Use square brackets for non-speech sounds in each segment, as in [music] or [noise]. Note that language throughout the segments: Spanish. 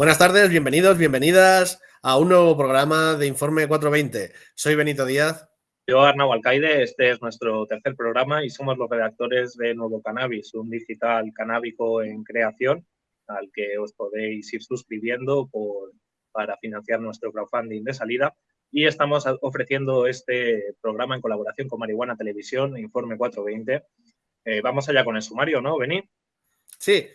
Buenas tardes, bienvenidos, bienvenidas a un nuevo programa de Informe 420. Soy Benito Díaz. Yo, Arnau Alcaide, este es nuestro tercer programa y somos los redactores de Nuevo Cannabis, un digital canábico en creación al que os podéis ir suscribiendo por, para financiar nuestro crowdfunding de salida. Y estamos ofreciendo este programa en colaboración con Marihuana Televisión, Informe 420. Eh, vamos allá con el sumario, ¿no, Beni? Sí,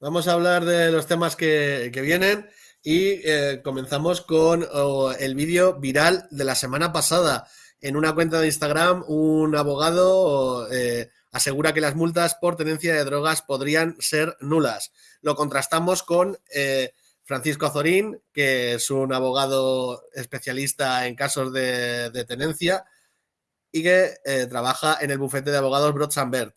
Vamos a hablar de los temas que, vienen y eh, comenzamos con el vídeo viral de la semana pasada. En una cuenta de Instagram, un abogado eh, asegura que las multas por tenencia de drogas podrían ser nulas. Lo contrastamos con eh, Francisco Azorín, que es un abogado especialista en casos de, de tenencia y que trabaja en el bufete de abogados Brodsambert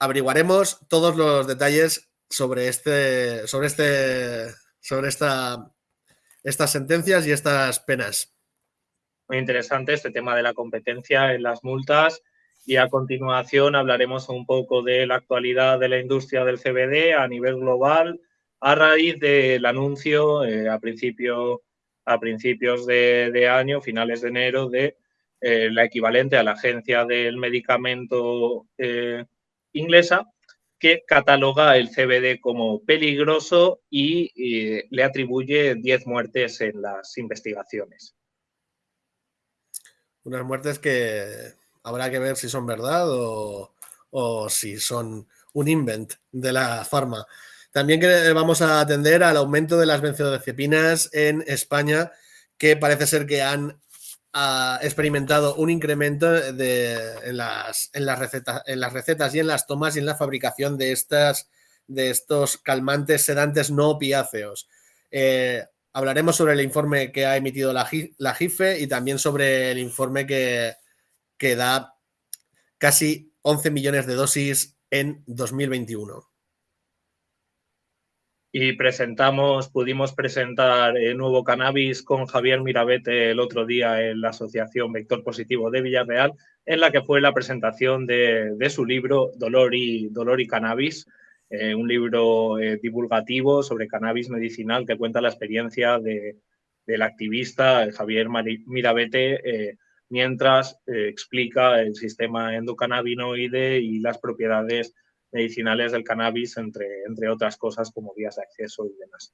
averiguaremos todos los detalles sobre este, sobre este, sobre esta, estas sentencias y estas penas. Muy interesante este tema de la competencia en las multas y a continuación hablaremos un poco de la actualidad de la industria del CBD a nivel global a raíz del anuncio eh, a, principio, a principios de, año, finales de enero, de eh, la equivalente a la agencia del medicamento eh, inglesa que cataloga el CBD como peligroso y, le atribuye 10 muertes en las investigaciones. Unas muertes que habrá que ver si son verdad o, si son un invent de la farma. También vamos a atender al aumento de las benzodiazepinas en España, que parece ser que han ha experimentado un incremento de, en, las, en, las recetas, en las recetas y en las tomas y en la fabricación de, estas, de estos calmantes sedantes no opiáceos. Eh, hablaremos sobre el informe que ha emitido la, la JIFE y también sobre el informe que, que da casi 11 millones de dosis en 2021 y presentamos, pudimos presentar el nuevo cannabis con Javier Mirabete el otro día en la Asociación Vector Positivo de Villarreal, en la que fue la presentación de, su libro Dolor y, Dolor y Cannabis, eh, un libro eh, divulgativo sobre cannabis medicinal que cuenta la experiencia de, del activista Javier Mirabete eh, mientras explica el sistema endocannabinoide y las propiedades medicinales del cannabis, entre, entre otras cosas como vías de acceso y demás.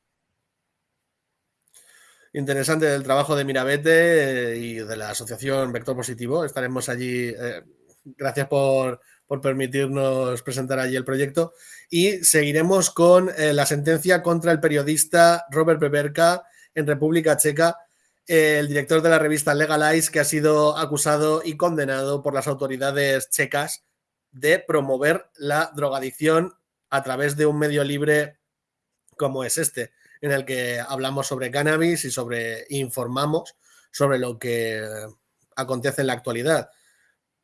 Interesante el trabajo de Mirabete eh, y de la asociación Vector Positivo. Estaremos allí. Eh, gracias por, permitirnos presentar allí el proyecto. Y seguiremos con eh, la sentencia contra el periodista Robert Peberka en República Checa, el director de la revista Legalize, que ha sido acusado y condenado por las autoridades checas de promover la drogadicción a través de un medio libre como es este, en el que hablamos sobre cannabis y sobre informamos sobre lo que acontece en la actualidad.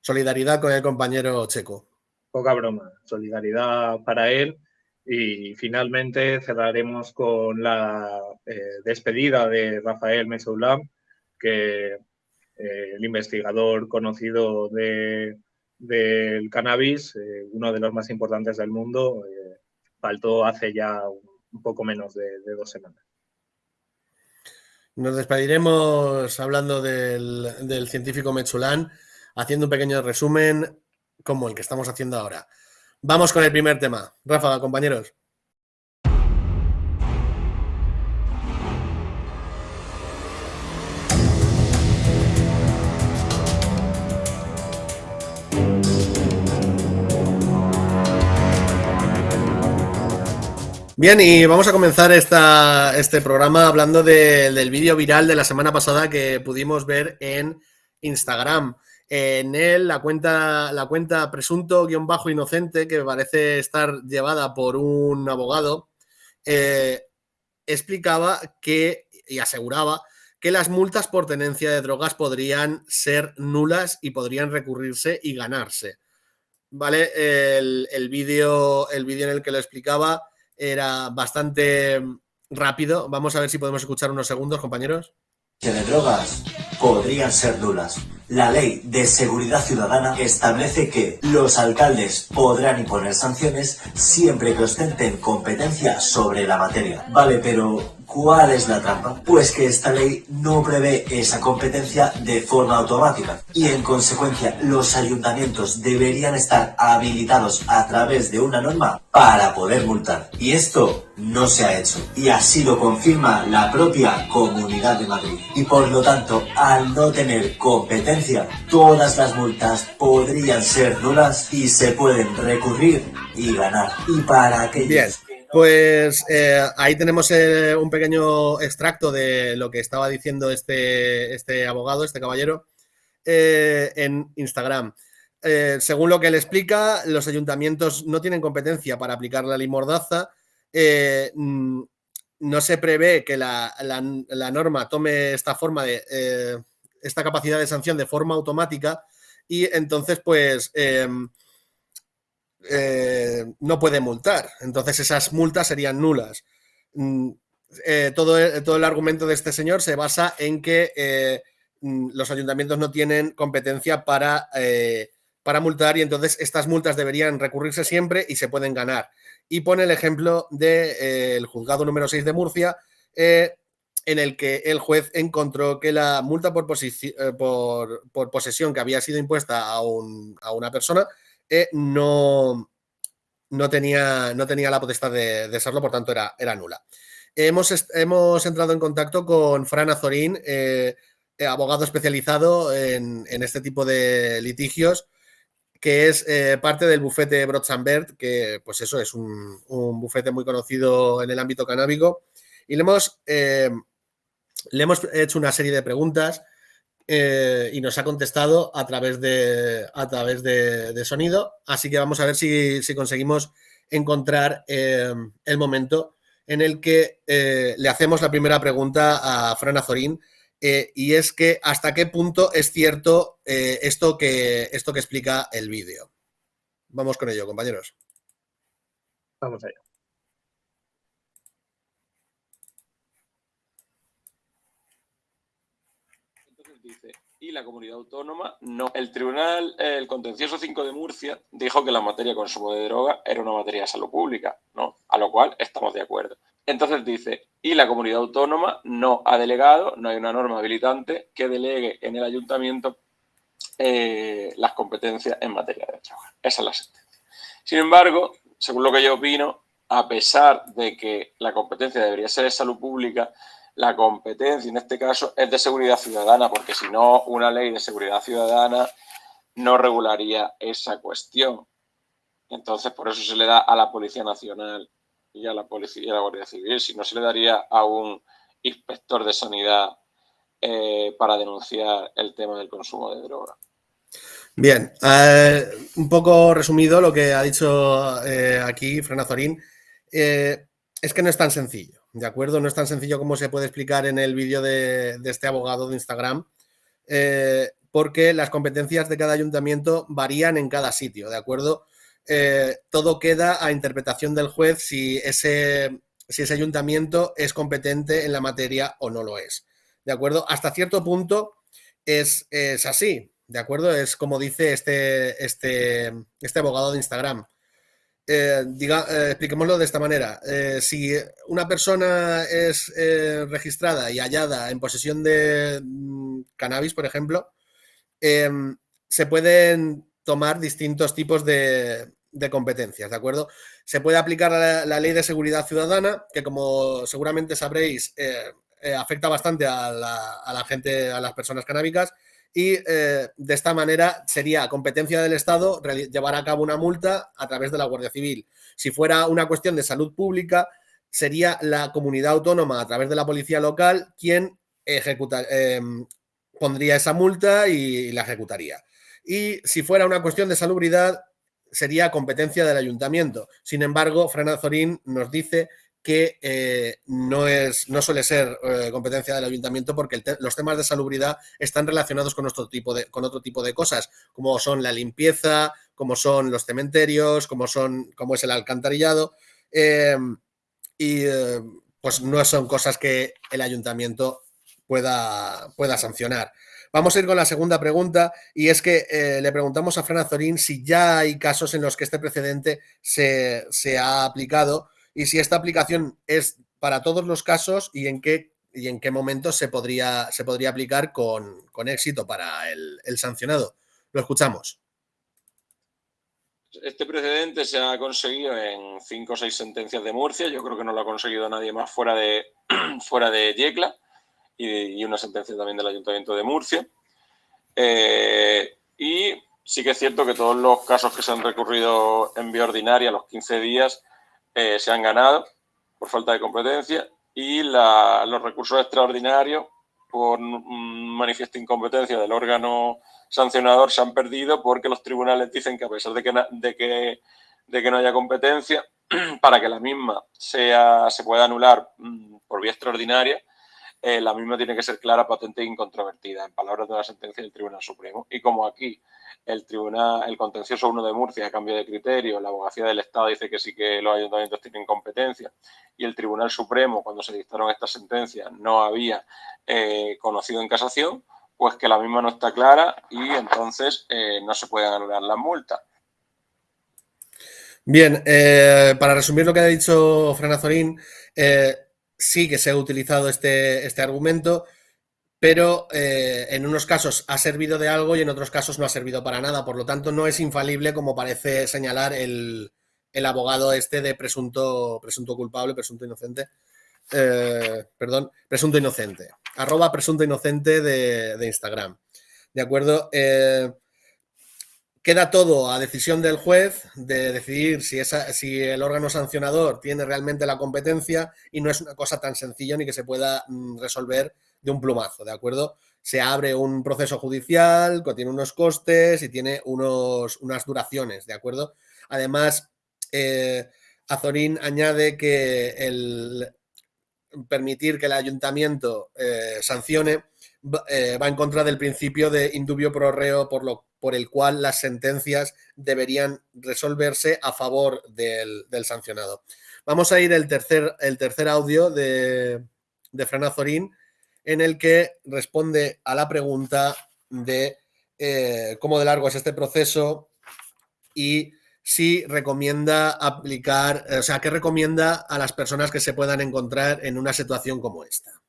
Solidaridad con el compañero checo. Poca broma, solidaridad para él. Y finalmente cerraremos con la eh, despedida de Rafael Mesoulam, que eh, el investigador conocido de del cannabis, eh, uno de los más importantes del mundo, eh, faltó hace ya un, poco menos de, dos semanas. Nos despediremos hablando del, científico Mechulán, haciendo un pequeño resumen como el que estamos haciendo ahora. Vamos con el primer tema. Rafa, compañeros. Bien, y vamos a comenzar esta, este programa hablando del vídeo viral de la semana pasada que pudimos ver en Instagram. En él, la cuenta, la cuenta presunto-inocente, que parece estar llevada por un abogado, eh, explicaba que y aseguraba que las multas por tenencia de drogas podrían ser nulas y podrían recurrirse y ganarse. ¿Vale? El, el vídeo el en el que lo explicaba era bastante rápido. Vamos a ver si podemos escuchar unos segundos, compañeros. De drogas, podrían ser nulas. La Ley de Seguridad Ciudadana establece que los alcaldes podrán imponer sanciones siempre que ostenten competencia sobre la materia. Vale, pero ¿Cuál es la trampa? Pues que esta ley no prevé esa competencia de forma automática y en consecuencia los ayuntamientos deberían estar habilitados a través de una norma para poder multar. Y esto no se ha hecho y así lo confirma la propia Comunidad de Madrid. Y por lo tanto, al no tener competencia, todas las multas podrían ser nulas y se pueden recurrir y ganar. Y para aquellos... Pues eh, ahí tenemos eh, un pequeño extracto de lo que estaba diciendo este, este abogado, este caballero, eh, en Instagram. según lo que él explica, los ayuntamientos no tienen competencia para aplicar la ley Mordaza. Mm, no se prevé que la, la, norma tome esta forma de esta capacidad de sanción de forma automática y entonces, pues eh, no puede multar. Entonces esas multas serían nulas. Mm, eh, todo, todo, el argumento de este señor se basa en que eh, mm, los ayuntamientos no tienen competencia para, para multar y entonces estas multas deberían recurrirse siempre y se pueden ganar. Y pone el ejemplo del juzgado número 6 de Murcia, en el que el juez encontró que la multa por, por, posesión que había sido impuesta a, a una persona eh, no, no, tenía, no tenía la potestad de, serlo, por tanto era, era nula. Hemos, hemos, entrado en contacto con Fran Azorín, eh, eh, abogado especializado en, este tipo de litigios, que es parte del bufete Brotzambert, que pues eso es un, bufete muy conocido en el ámbito canábico. Y le hemos, le hemos hecho una serie de preguntas eh, y nos ha contestado a través de, a través de, sonido. Así que vamos a ver si, conseguimos encontrar eh, el momento en el que eh, le hacemos la primera pregunta a Fran Azorín y es que hasta qué punto es cierto esto, que, esto que explica el vídeo. Vamos con ello, compañeros. Vamos allá. La comunidad autónoma no. El Tribunal, el Contencioso 5 de Murcia, dijo que la materia de consumo de droga era una materia de salud pública, ¿no? A lo cual estamos de acuerdo. Entonces dice, y la comunidad autónoma no ha delegado, no hay una norma habilitante que delegue en el ayuntamiento eh, las competencias en materia de droga. Esa es la sentencia. Sin embargo, según lo que yo opino, a pesar de que la competencia debería ser de salud pública, la competencia en este caso es de seguridad ciudadana, porque si no, una ley de seguridad ciudadana no regularía esa cuestión. Entonces, por eso se le da a la Policía Nacional y a la Policía y a la Guardia Civil, si no se le daría a un inspector de sanidad eh, para denunciar el tema del consumo de droga. Bien, eh, un poco resumido lo que ha dicho eh, aquí Frenazorín, es que no es tan sencillo. ¿De acuerdo? No es tan sencillo como se puede explicar en el vídeo de, este abogado de Instagram, eh, porque las competencias de cada ayuntamiento varían en cada sitio, ¿de acuerdo? Eh, todo queda a interpretación del juez si ese, si ese ayuntamiento es competente en la materia o no lo es, ¿de acuerdo? Hasta cierto punto es, es así, ¿de acuerdo? Es como dice este, este, este abogado de Instagram. Eh, diga, eh, expliquémoslo de esta manera. Eh, si una persona es registrada y hallada en posesión de mm, cannabis, por ejemplo, em, se pueden tomar distintos tipos de, competencias, ¿de acuerdo? Se puede aplicar la, ley de seguridad ciudadana, que como seguramente sabréis, afecta bastante a la, a la gente, a las personas canábicas, y eh, de esta manera sería competencia del Estado llevar a cabo una multa a través de la Guardia Civil. Si fuera una cuestión de salud pública, sería la comunidad autónoma a través de la policía local quien ejecuta, em, pondría esa multa y la ejecutaría. Y si fuera una cuestión de salubridad, sería competencia del ayuntamiento. Sin embargo, Fran Azorín nos dice que eh, no, es, no suele ser eh, competencia del ayuntamiento porque los temas de salubridad están relacionados con, nuestro tipo de, con otro tipo de cosas, como son la limpieza, como son los cementerios, como, son, como es el alcantarillado. Eh, y pues no son cosas que el ayuntamiento pueda, pueda sancionar. Vamos a ir con la segunda pregunta y es que le preguntamos a Fran Azorín si ya hay casos en los que este precedente se, ha aplicado y si esta aplicación es para todos los casos y en qué, y en qué momento se podría, se podría aplicar con, éxito para el, sancionado. Lo escuchamos. Este precedente se ha conseguido en cinco o seis sentencias de Murcia. Yo creo que no lo ha conseguido nadie más fuera de, [clears throat] fuera de Yecla y, una sentencia también del Ayuntamiento de Murcia. Eh, y sí que es cierto que todos los casos que se han recurrido en vía ordinaria los 15 días eh, se han ganado por falta de competencia y los recursos extraordinarios por manifiesto incompetencia del órgano sancionador se han perdido porque los tribunales dicen que a pesar de que, no haya competencia, [clears throat] para que la misma se pueda anular mm, por vía extraordinaria, eh, la misma tiene que ser clara, patente e incontrovertida, en palabras de la sentencia del Tribunal Supremo. Y como aquí el Tribunal, el Contencioso 1 de Murcia cambio de criterio, la abogacía del Estado dice que sí que los ayuntamientos tienen competencia y el Tribunal Supremo, cuando se dictaron estas sentencias, no había eh, conocido en casación, pues que la misma no está clara y entonces eh, no se pueden anular las multas. Bien, para resumir lo que ha dicho Fran Azorín, sí que se ha utilizado este, este argumento, pero eh, en unos casos ha servido de algo y en otros casos no ha servido para nada. Por lo tanto, no es infalible como parece señalar el, abogado este de presunto, presunto culpable, presunto inocente. Eh, perdón, presunto inocente. Arroba presunto inocente de, Instagram. ¿De acuerdo? Eh, Queda todo a decisión del juez de decidir si, el órgano sancionador tiene realmente la competencia y no es una cosa tan sencilla ni que se pueda mm, resolver de un plumazo, ¿de acuerdo? Se abre un proceso judicial, tiene unos costes y tiene unas duraciones, ¿de acuerdo? Además, eh, Azorín añade que el permitir que el ayuntamiento eh, sancione eh, va en contra del principio de indubio pro reo por lo por el cual las sentencias deberían resolverse a favor del, sancionado. Vamos a ir el tercer, el tercer audio de, de Fran Azorín, en el que responde a la pregunta de eh, cómo de largo es este proceso y si recomienda aplicar, o sea, qué recomienda a las personas que se puedan encontrar en una situación como esta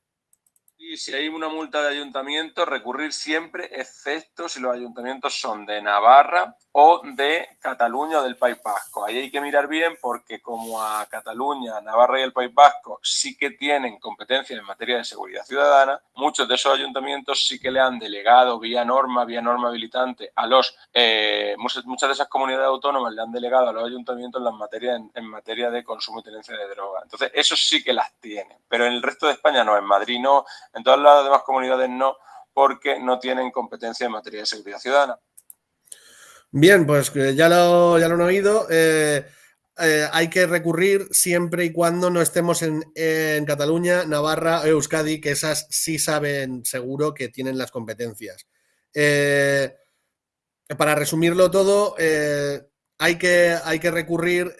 si hay una multa de ayuntamiento, recurrir siempre, excepto si los ayuntamientos son de Navarra o de Cataluña o del País Vasco. Ahí hay que mirar bien porque como a Cataluña, Navarra y el País Vasco sí que tienen competencia en materia de seguridad ciudadana, muchos de esos ayuntamientos sí que le han delegado vía norma, vía norma habilitante a los, eh, muchas, de esas comunidades autónomas le han delegado a los ayuntamientos las materias en, materia de consumo y tenencia de droga. Entonces, eso sí que las tienen, pero en el resto de España no, en Madrid no, todas las demás comunidades no, porque no tienen competencia en materia de seguridad ciudadana. Bien, pues ya lo, ya lo han oído. Eh, eh, hay que recurrir siempre y cuando no estemos en, Cataluña, Navarra o Euskadi, que esas sí saben seguro que tienen las competencias. Eh, para resumirlo todo, hay, que, hay que recurrir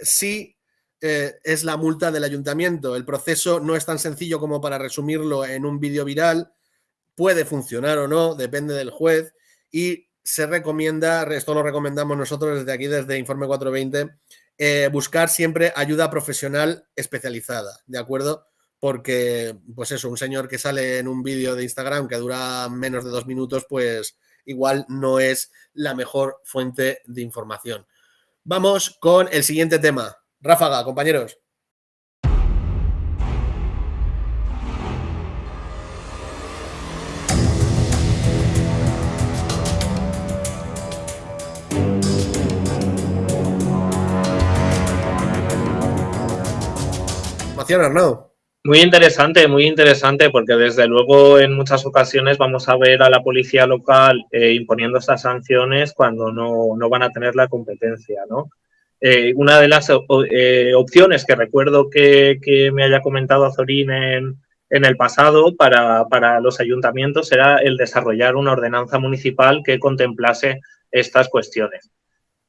si es la multa del ayuntamiento. El proceso no es tan sencillo como para resumirlo en un vídeo viral. Puede funcionar o no, depende del juez. Y se recomienda, esto lo recomendamos nosotros desde aquí, desde Informe 420, eh, buscar siempre ayuda profesional especializada, ¿de acuerdo? Porque, pues eso, un señor que sale en un vídeo de Instagram que dura menos de dos minutos, pues igual no es la mejor fuente de información. Vamos con el siguiente tema. Ráfaga, compañeros. Muy interesante, muy interesante, porque desde luego en muchas ocasiones vamos a ver a la policía local eh, imponiendo estas sanciones cuando no, van a tener la competencia, ¿no? Eh, una de las eh, opciones que recuerdo que, me haya comentado Azorín en, el pasado para, los ayuntamientos era el desarrollar una ordenanza municipal que contemplase estas cuestiones.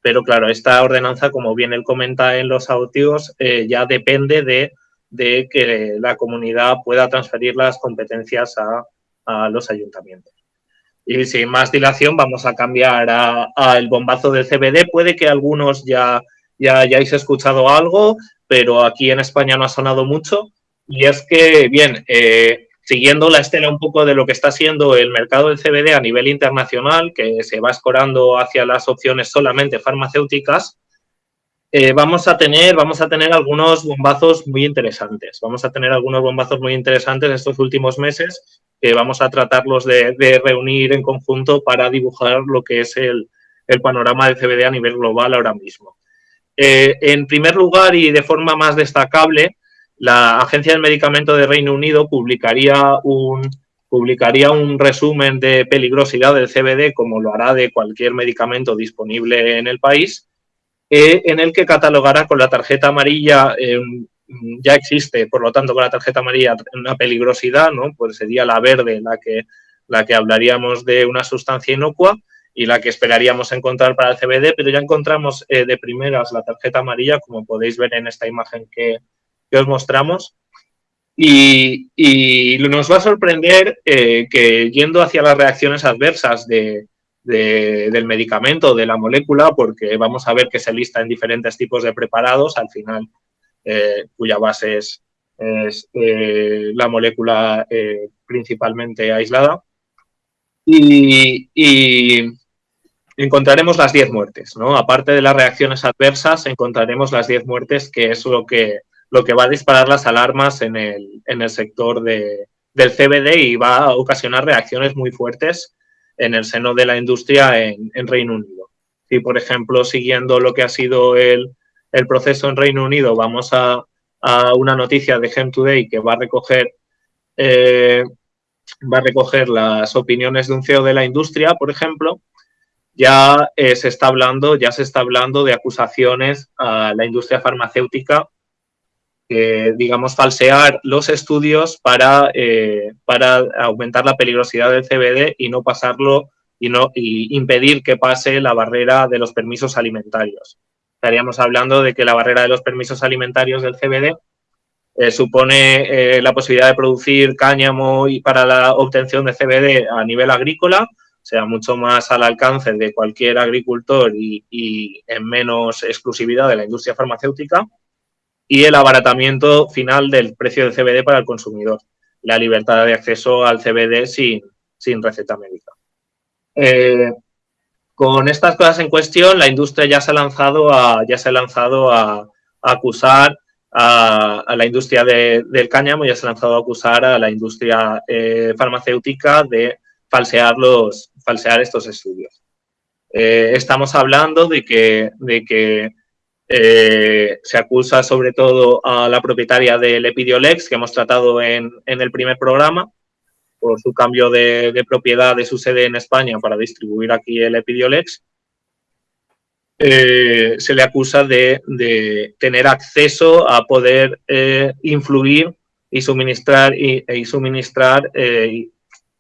Pero claro, esta ordenanza, como bien él comenta en los audios, ya depende de que la comunidad pueda transferir las competencias a, a los ayuntamientos. Y sin más dilación vamos a cambiar al bombazo del CBD. Puede que algunos ya, ya hayáis escuchado algo, pero aquí en España no ha sonado mucho. Y es que, bien, eh, siguiendo la estela un poco de lo que está siendo el mercado del CBD a nivel internacional, que se va escorando hacia las opciones solamente farmacéuticas, eh, vamos, a tener, vamos a tener algunos bombazos muy interesantes. Vamos a tener algunos bombazos muy interesantes estos últimos meses que vamos a tratarlos de, reunir en conjunto para dibujar lo que es el, panorama del CBD a nivel global ahora mismo. Eh, en primer lugar y de forma más destacable, la Agencia del Medicamento de Reino Unido publicaría un, publicaría un resumen de peligrosidad del CBD, como lo hará de cualquier medicamento disponible en el país, eh, en el que catalogará con la tarjeta amarilla, eh, ya existe, por lo tanto, con la tarjeta amarilla una peligrosidad, ¿no? pues sería la verde la que, la que hablaríamos de una sustancia inocua y la que esperaríamos encontrar para el CBD, pero ya encontramos eh, de primeras la tarjeta amarilla, como podéis ver en esta imagen que, os mostramos. Y, nos va a sorprender eh, que yendo hacia las reacciones adversas de, del medicamento, de la molécula, porque vamos a ver que se lista en diferentes tipos de preparados, al final, eh, cuya base es, eh, la molécula principalmente aislada. Y, encontraremos las 10 muertes, ¿no? Aparte de las reacciones adversas, encontraremos las 10 muertes, que es lo que lo que va a disparar las alarmas en el, en el sector de, del CBD y va a ocasionar reacciones muy fuertes en el seno de la industria en, Reino Unido. Si, por ejemplo, siguiendo lo que ha sido el, el proceso en Reino Unido, vamos a, a, una noticia de Gem Today que va a recoger eh, va a recoger las opiniones de un CEO de la industria, por ejemplo, ya eh, se está hablando, ya se está hablando de acusaciones a la industria farmacéutica digamos, falsear los estudios para, eh, para aumentar la peligrosidad del CBD y no pasarlo y, no, impedir que pase la barrera de los permisos alimentarios. Estaríamos hablando de que la barrera de los permisos alimentarios del CBD eh, supone la posibilidad de producir cáñamo y para la obtención de CBD a nivel agrícola, sea, mucho más al alcance de cualquier agricultor y, en menos exclusividad de la industria farmacéutica y el abaratamiento final del precio del CBD para el consumidor, la libertad de acceso al CBD sin, sin receta médica. Eh, con estas cosas en cuestión, la industria ya se ha lanzado a, ya se ha lanzado a, acusar a, la industria del cáñamo, ya se ha lanzado a acusar a la industria eh, farmacéutica de falsear, los, falsear estos estudios. Eh, estamos hablando de que, de que eh, se acusa sobre todo a la propietaria del Epidiolex, que hemos tratado en, el primer programa, por su cambio de, propiedad de su sede en España para distribuir aquí el Epidiolex. Eh, se le acusa de, tener acceso a poder eh, influir y suministrar, y, y suministrar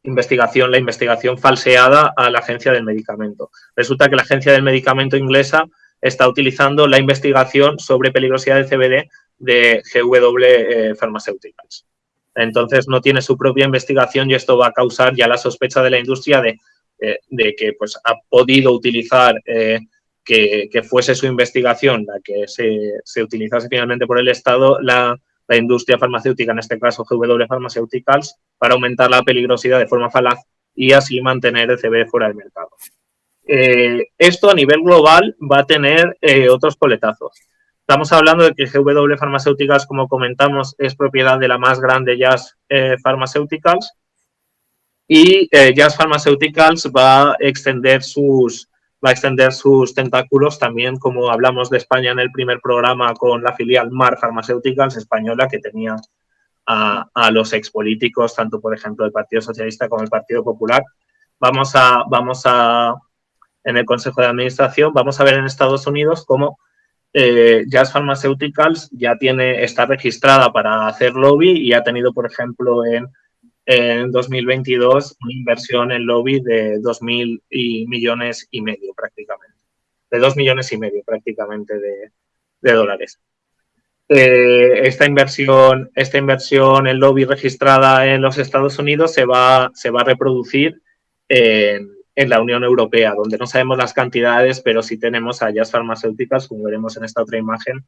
investigación, la investigación falseada a la agencia del medicamento. Resulta que la agencia del medicamento inglesa está utilizando la investigación sobre peligrosidad del CBD de GW eh, Pharmaceuticals. Entonces no tiene su propia investigación y esto va a causar ya la sospecha de la industria de, eh, que pues, ha podido utilizar eh, que, fuese su investigación la que se, utilizase finalmente por el Estado, la, la, industria farmacéutica, en este caso GW Pharmaceuticals, para aumentar la peligrosidad de forma falaz y así mantener el CBD fuera del mercado. Eh, esto a nivel global va a tener eh, otros coletazos. Estamos hablando de que GW Pharmaceuticals, como comentamos, es propiedad de la más grande Jazz eh, Pharmaceuticals y Jazz Pharmaceuticals va a extender sus va a extender sus tentáculos también, como hablamos de España en el primer programa con la filial Mar Pharmaceuticals española, que tenía a, a los expolíticos, tanto por ejemplo el Partido Socialista como el Partido Popular. Vamos a, vamos a en el Consejo de Administración, vamos a ver en Estados Unidos cómo eh, Jazz Pharmaceuticals ya tiene, está registrada para hacer lobby y ha tenido, por ejemplo, en, en 2022 una inversión en lobby de 2.000 millones y medio prácticamente, de 2 millones y medio prácticamente de, dólares. eh, esta, inversión, esta inversión en lobby registrada en los Estados Unidos se va, se va a reproducir en, la Unión Europea, donde no sabemos las cantidades, pero sí tenemos allá farmacéuticas, como veremos en esta otra imagen,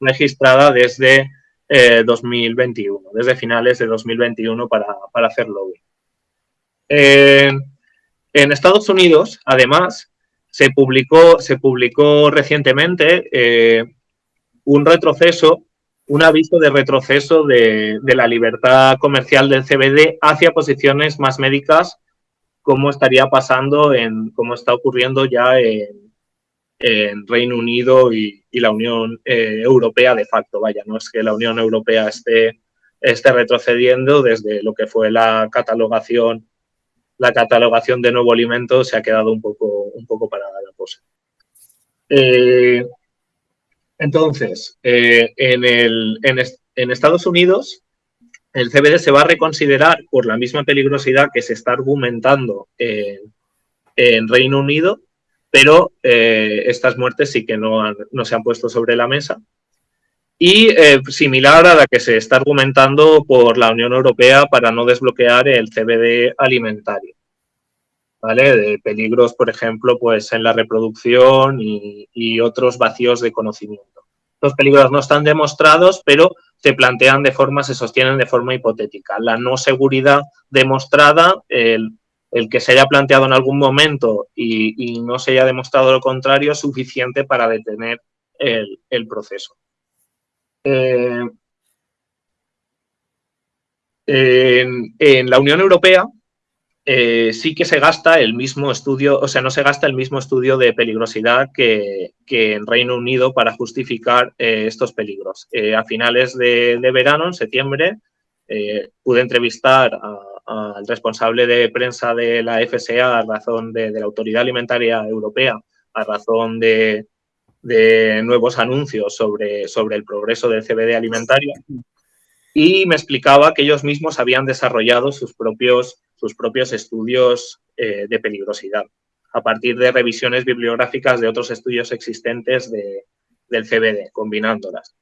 registrada desde 2021, eh, desde finales de 2021 para, para hacer lobby. en Estados Unidos, además, se publicó, se publicó recientemente eh, un retroceso, un aviso de retroceso de, la libertad comercial del CBD hacia posiciones más médicas, como estaría pasando en, como está ocurriendo ya en, Reino Unido y, la Unión eh, Europea de facto. Vaya, no es que la Unión Europea esté, esté retrocediendo desde lo que fue la catalogación, la catalogación de nuevo alimento se ha quedado un poco, un poco parada la cosa. Eh, entonces, eh, en, el, en, Estados Unidos, el CBD se va a reconsiderar por la misma peligrosidad que se está argumentando en, Reino Unido, pero eh, estas muertes sí que no, no, se han puesto sobre la mesa. Y eh, similar a la que se está argumentando por la Unión Europea para no desbloquear el CBD alimentario. ¿vale? De peligros, por ejemplo, pues en la reproducción y, otros vacíos de conocimiento. Los peligros no están demostrados, pero se plantean de forma, se sostienen de forma hipotética. La no seguridad demostrada, el, que se haya planteado en algún momento y, no se haya demostrado lo contrario, es suficiente para detener el, proceso. Eh, en la Unión Europea, eh, sí que se gasta el mismo estudio, o sea, no se gasta el mismo estudio de peligrosidad que, en Reino Unido para justificar eh, estos peligros. A finales de, verano, en septiembre, pude entrevistar al responsable de prensa de la FSA a razón de, la Autoridad Alimentaria Europea, a razón de, nuevos anuncios sobre, sobre el progreso del CBD alimentario y me explicaba que ellos mismos habían desarrollado sus propios sus propios estudios eh, de peligrosidad, a partir de revisiones bibliográficas de otros estudios existentes del CBD, combinándolas.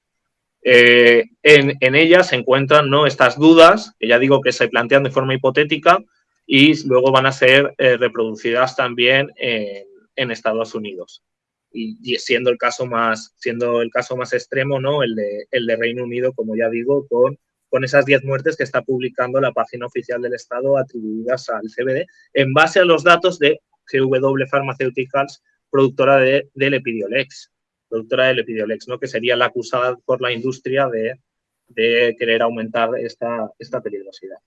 Eh, en, ellas se encuentran ¿no? estas dudas, que ya digo que se plantean de forma hipotética y luego van a ser eh, reproducidas también en, Estados Unidos. Y, siendo el caso más, siendo el caso más extremo, ¿no? el, de, el de Reino Unido, como ya digo, con con esas 10 muertes que está publicando la página oficial del Estado atribuidas al CBD, en base a los datos de GW Pharmaceuticals, productora de, del Epidiolex, productora del Epidiolex, ¿no? que sería la acusada por la industria de, querer aumentar esta, peligrosidad.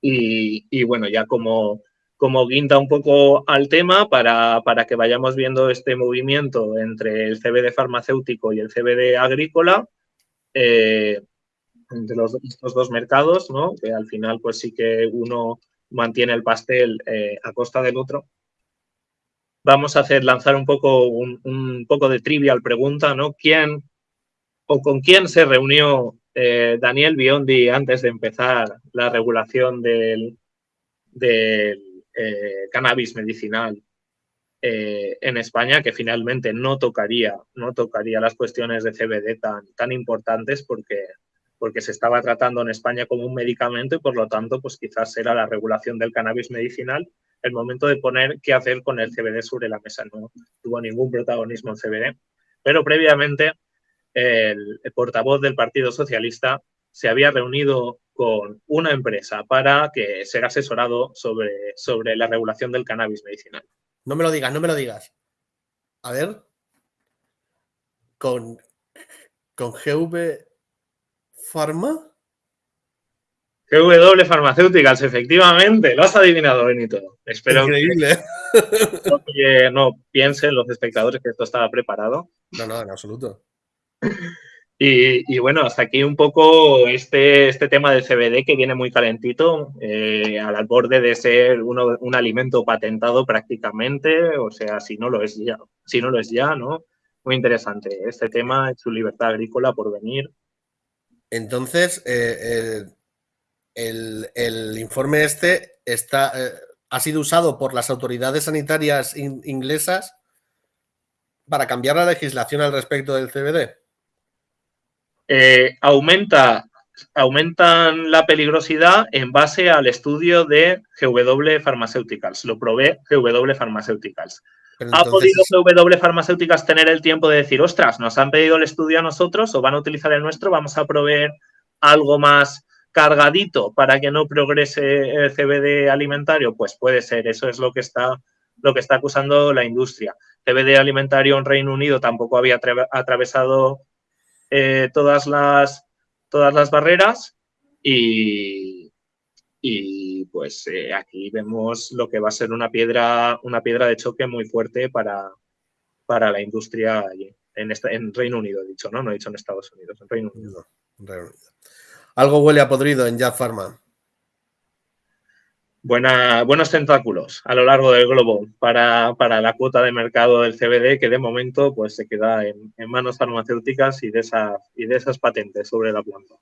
Y, bueno, ya como, como guinda un poco al tema, para, para, que vayamos viendo este movimiento entre el CBD farmacéutico y el CBD agrícola, eh, entre los, estos dos mercados, ¿no? que al final pues sí que uno mantiene el pastel eh, a costa del otro. Vamos a hacer lanzar un poco, un, poco de trivial pregunta, ¿no? ¿Quién o con quién se reunió eh, Daniel Biondi antes de empezar la regulación del, eh, cannabis medicinal en España, que finalmente no tocaría, no tocaría las cuestiones de CBD tan, tan importantes porque porque se estaba tratando en España como un medicamento y por lo tanto, pues quizás era la regulación del cannabis medicinal el momento de poner qué hacer con el CBD sobre la mesa. No tuvo ningún protagonismo el CBD, pero previamente el, portavoz del Partido Socialista se había reunido con una empresa para que ser asesorado sobre, sobre la regulación del cannabis medicinal. No me lo digas, no me lo digas. A ver. Con, con GV Pharma. GW Farmacéuticas, efectivamente, lo has adivinado, Benito. Espero Increíble. Que, no piensen los espectadores que esto estaba preparado. No, no, en absoluto. Y, bueno, hasta aquí un poco este, este tema del CBD que viene muy calentito, eh, al borde de ser un alimento patentado prácticamente, o sea, si no lo es ya, si no lo es ya, ¿no? Muy interesante. Este tema, su libertad agrícola por venir, entonces, eh, el, informe este está, eh, ha sido usado por las autoridades sanitarias inglesas para cambiar la legislación al respecto del CBD. eh, aumenta, aumentan la peligrosidad en base al estudio de GW Pharmaceuticals. Lo probé GW Pharmaceuticals. ¿Ha podido GW Pharmaceuticals tener el tiempo de decir, ostras, nos han pedido el estudio a nosotros o van a utilizar el nuestro, vamos a proveer algo más cargadito para que no progrese el CBD alimentario? Pues puede ser, eso es lo que está, lo que está acusando la industria. CBD alimentario en Reino Unido tampoco había atravesado eh, todas, las, todas las barreras y, y pues eh, aquí vemos lo que va a ser una piedra, una piedra de choque muy fuerte para, para la industria en, en Reino Unido, he dicho, ¿no? No he dicho en Estados Unidos, en Reino Unido. Algo huele a podrido en Jazz Pharma. buenos tentáculos a lo largo del globo para, la cuota de mercado del CBD que de momento pues, se queda en, manos farmacéuticas y de, y de esas patentes sobre la planta.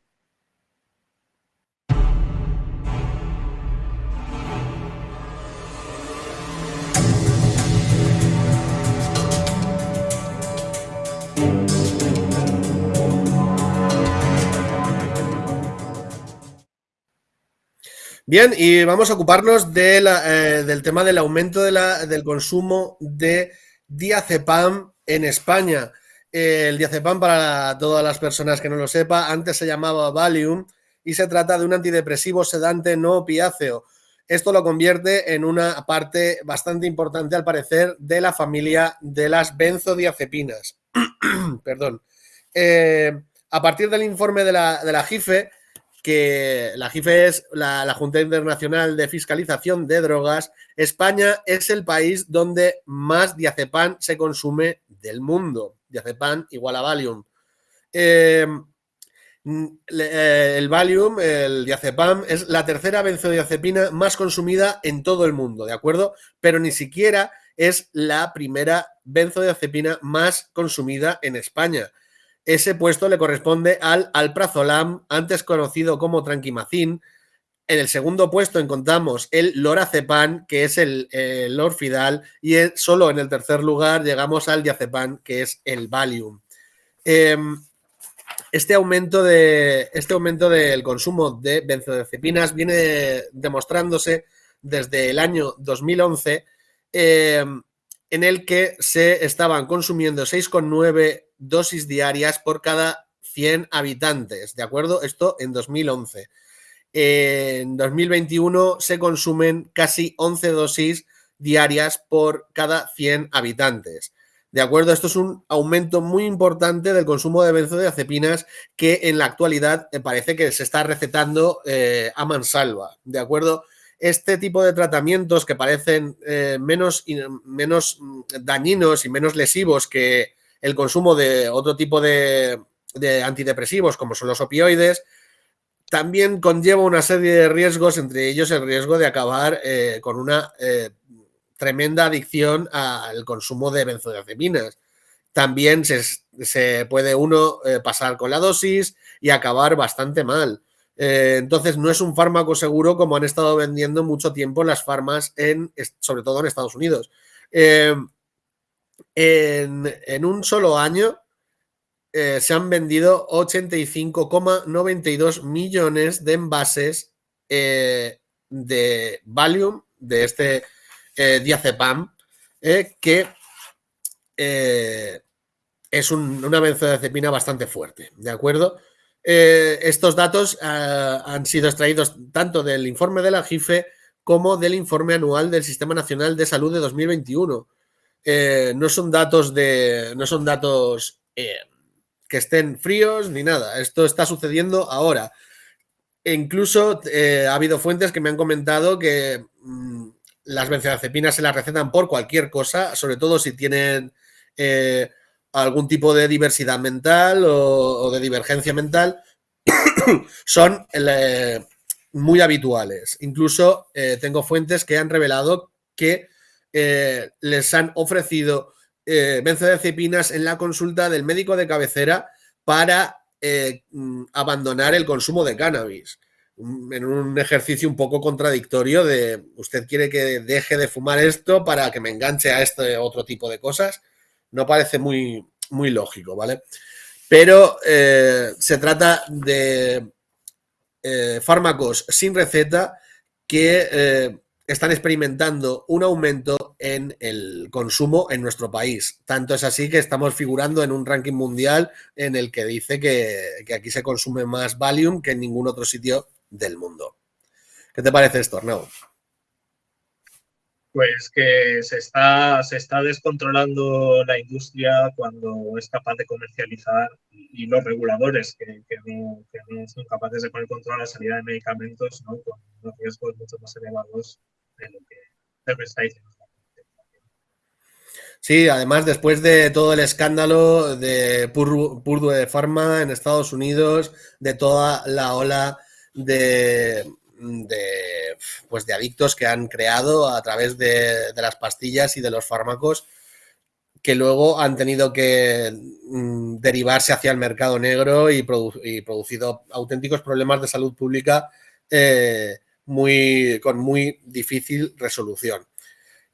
Bien, y vamos a ocuparnos eh, del tema del aumento del consumo de diazepam en España. el diazepam, para todas las personas que no lo sepa, antes se llamaba Valium y se trata de un antidepresivo sedante no opiáceo. Esto lo convierte en una parte bastante importante, al parecer, de la familia de las benzodiazepinas. [clears throat] Perdón. Eh, a partir del informe de la, de la JIFE, que la JIFE es la, Junta Internacional de Fiscalización de Drogas, España es el país donde más diazepam se consume del mundo. Diazepam igual a Valium. Eh, eh, el Valium, el diazepam, es la tercera benzodiazepina más consumida en todo el mundo, ¿de acuerdo? Pero ni siquiera es la primera benzodiazepina más consumida en España. Ese puesto le corresponde al alprazolam, antes conocido como tranquimacin. En el segundo puesto encontramos el lorazepam, que es el, orfidal, y solo en el tercer lugar llegamos al diazepam, que es el Valium. Em, este, aumento de, este aumento del consumo de benzodiazepinas viene demostrándose desde el año 2011, em, en el que se estaban consumiendo 6,9 dosis diarias por cada 100 habitantes, ¿de acuerdo? Esto en 2011. En 2021 se consumen casi 11 dosis diarias por cada 100 habitantes. ¿De acuerdo? Esto es un aumento muy importante del consumo de benzodiazepinas que en la actualidad eh, parece que se está recetando eh, a mansalva. ¿De acuerdo? Este tipo de tratamientos que parecen eh, menos, menos mm, dañinos y menos lesivos que, el consumo de otro tipo de, antidepresivos, como son los opioides, también conlleva una serie de riesgos, entre ellos el riesgo de acabar eh, con una eh, tremenda adicción al consumo de benzodiazepinas. También se, puede uno eh, pasar con la dosis y acabar bastante mal. entonces, no es un fármaco seguro como han estado vendiendo mucho tiempo las farmas, en, sobre todo en Estados Unidos en, un solo año eh, se han vendido 85,92 millones de envases eh, de Valium, de este eh, diazepam, que es una benzodiazepina bastante fuerte, ¿de acuerdo? estos datos han sido extraídos tanto del informe de la JIFE como del informe anual del Sistema Nacional de Salud de 2021. Eh, no son datos de. No son datos eh, que estén fríos ni nada. Esto está sucediendo ahora. E incluso eh, ha habido fuentes que me han comentado que mm, las benzodiazepinas se las recetan por cualquier cosa, sobre todo si tienen algún tipo de diversidad mental o, de divergencia mental, [coughs] son muy habituales. Incluso tengo fuentes que han revelado que eh, les han ofrecido eh, benzodiazepinas en la consulta del médico de cabecera para eh, mm, abandonar el consumo de cannabis. Mm, en un ejercicio un poco contradictorio de usted quiere que deje de fumar esto para que me enganche a este otro tipo de cosas. No parece muy, muy lógico, ¿vale? pero eh, se trata de eh, fármacos sin receta que eh, están experimentando un aumento en el consumo en nuestro país. Tanto es así que estamos figurando en un ranking mundial en el que dice que, aquí se consume más Valium que en ningún otro sitio del mundo. ¿Qué te parece esto, Arnaud? Pues que se está, se está descontrolando la industria cuando es capaz de comercializar y los reguladores que, no, son capaces de poner control a la salida de medicamentos con unos riesgos mucho más elevados de lo que se está diciendo. Sí, además después de todo el escándalo de Purdue Pharma en Estados Unidos, de toda la ola de, de, pues de adictos que han creado a través de, las pastillas y de los fármacos que luego han tenido que mm, derivarse hacia el mercado negro y, producido auténticos problemas de salud pública eh, muy, con muy difícil resolución.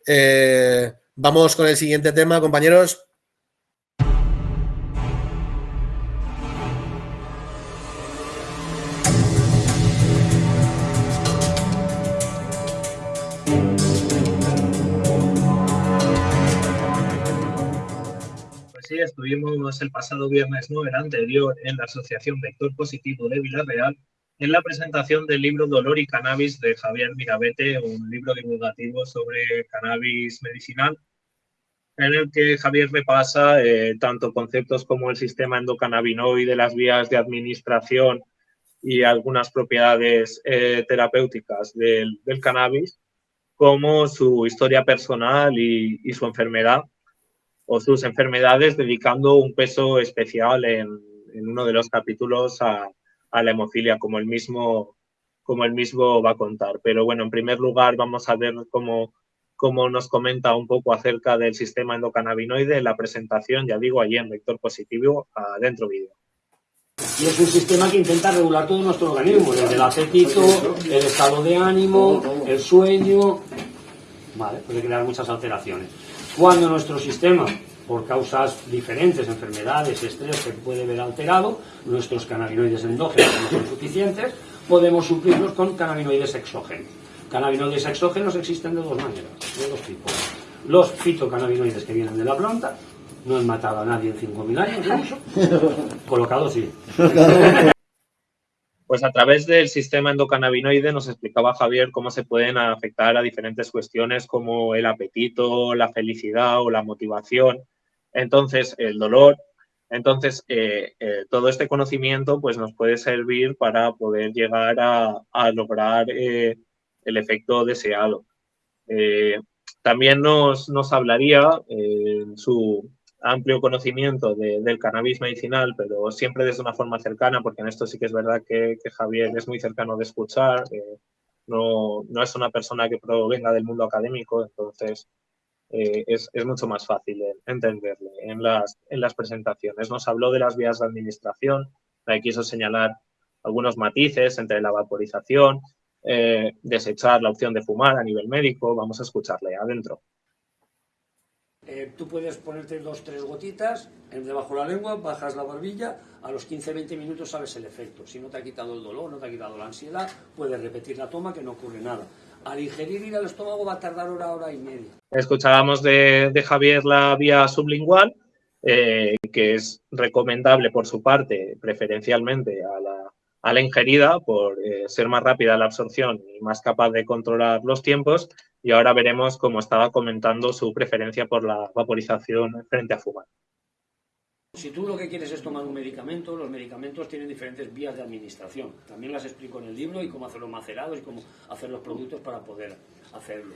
Eh, vamos con el siguiente tema, compañeros. sí, estuvimos el pasado viernes, no, el anterior, en la Asociación Vector Positivo de Villarreal, en la presentación del libro Dolor y Cannabis de Javier Mirabete, un libro divulgativo sobre cannabis medicinal, en el que Javier repasa eh, tanto conceptos como el sistema endocannabinoide, las vías de administración y algunas propiedades eh, terapéuticas del, cannabis, como su historia personal y su enfermedad o sus enfermedades, dedicando un peso especial en, uno de los capítulos a, la hemofilia, como el, mismo, como el mismo va a contar. Pero bueno, en primer lugar vamos a ver cómo, cómo nos comenta un poco acerca del sistema endocannabinoide, la presentación, ya digo, allí en vector positivo, adentro vídeo. Y es un sistema que intenta regular todo nuestro organismo, desde el apetito, el estado de ánimo, el sueño, vale, puede crear muchas alteraciones. Cuando nuestro sistema, por causas diferentes, enfermedades, estrés que puede ver alterado, nuestros cannabinoides endógenos no son suficientes, podemos suplirlos con cannabinoides exógenos. Cannabinoides exógenos existen de dos maneras, de dos tipos. Los fitocannabinoides que vienen de la planta, no han matado a nadie en 5.000 años de uso, [laughs] colocados sí. [laughs] Pues a través del sistema endocannabinoide nos explicaba Javier cómo se pueden afectar a diferentes cuestiones como el apetito, la felicidad o la motivación. Entonces, el dolor. Entonces, eh, eh, todo este conocimiento pues, nos puede servir para poder llegar a, lograr eh, el efecto deseado. también nos, nos hablaría su, amplio conocimiento del cannabis medicinal, pero siempre desde una forma cercana, porque en esto sí que es verdad que, Javier es muy cercano de escuchar, no, no, es una persona que provenga del mundo académico, entonces eh, es, es, mucho más fácil entenderle en las, en las presentaciones. Nos habló de las vías de administración, ahí quiso señalar algunos matices entre la vaporización, eh, desechar la opción de fumar a nivel médico, vamos a escucharle adentro. Eh, tú puedes ponerte dos, tres gotitas debajo de la lengua, bajas la barbilla, a los 15-20 minutos sabes el efecto. Si no te ha quitado el dolor, no te ha quitado la ansiedad, puedes repetir la toma que no ocurre nada. Al ingerir ir al estómago va a tardar hora, hora y media. Escuchábamos de, Javier la vía sublingual, eh, que es recomendable por su parte, preferencialmente a la, a ingerida por eh, ser más rápida la absorción y más capaz de controlar los tiempos. Y ahora veremos cómo estaba comentando su preferencia por la vaporización frente a fumar. Si tú lo que quieres es tomar un medicamento, los medicamentos tienen diferentes vías de administración. También las explico en el libro y cómo hacerlos macerados y cómo hacer los productos para poder hacerlo.